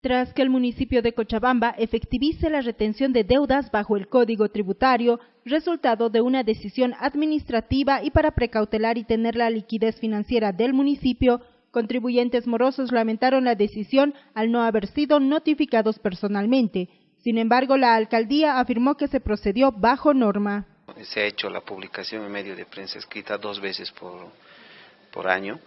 Tras que el municipio de Cochabamba efectivice la retención de deudas bajo el Código Tributario, resultado de una decisión administrativa y para precautelar y tener la liquidez financiera del municipio, contribuyentes morosos lamentaron la decisión al no haber sido notificados personalmente. Sin embargo, la alcaldía afirmó que se procedió bajo norma. Se ha hecho la publicación en medio de prensa escrita dos veces por, por año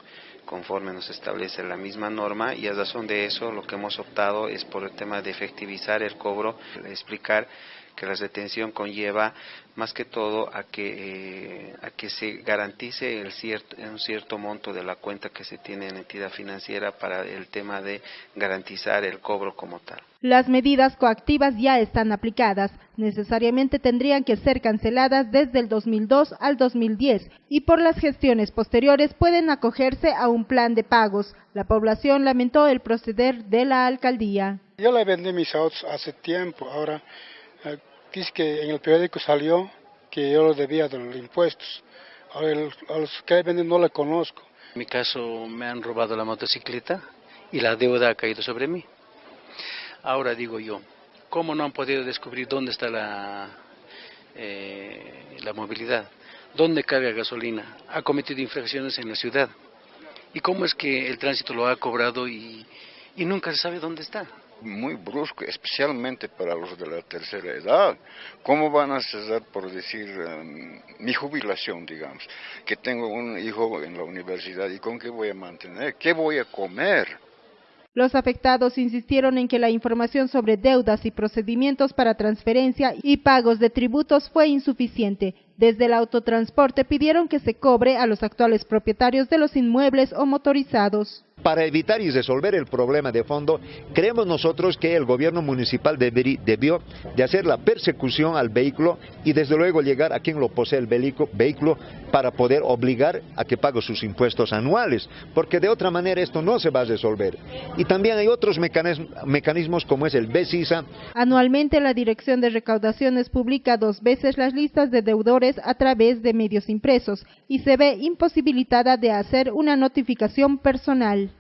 conforme nos establece la misma norma y a razón de eso lo que hemos optado es por el tema de efectivizar el cobro, explicar que la retención conlleva más que todo a que, eh, a que se garantice el cierto, un cierto monto de la cuenta que se tiene en entidad financiera para el tema de garantizar el cobro como tal. Las medidas coactivas ya están aplicadas, necesariamente tendrían que ser canceladas desde el 2002 al 2010 y por las gestiones posteriores pueden acogerse a un plan de pagos. La población lamentó el proceder de la alcaldía. Yo le vendí mis autos hace tiempo, ahora dice que en el periódico salió que yo lo debía de los impuestos. A los que venden no le conozco. En mi caso me han robado la motocicleta y la deuda ha caído sobre mí. Ahora digo yo, ¿cómo no han podido descubrir dónde está la, eh, la movilidad? ¿Dónde carga gasolina? Ha cometido infracciones en la ciudad. ¿Y cómo es que el tránsito lo ha cobrado y, y nunca se sabe dónde está? Muy brusco, especialmente para los de la tercera edad. ¿Cómo van a cesar por decir em, mi jubilación, digamos? Que tengo un hijo en la universidad y con qué voy a mantener, qué voy a comer. Los afectados insistieron en que la información sobre deudas y procedimientos para transferencia y pagos de tributos fue insuficiente. Desde el autotransporte pidieron que se cobre a los actuales propietarios de los inmuebles o motorizados. Para evitar y resolver el problema de fondo, creemos nosotros que el gobierno municipal debió de hacer la persecución al vehículo y desde luego llegar a quien lo posee el vehículo para poder obligar a que pague sus impuestos anuales, porque de otra manera esto no se va a resolver. Y también hay otros mecanismos como es el BESISA. Anualmente la Dirección de Recaudaciones publica dos veces las listas de deudores a través de medios impresos y se ve imposibilitada de hacer una notificación personal.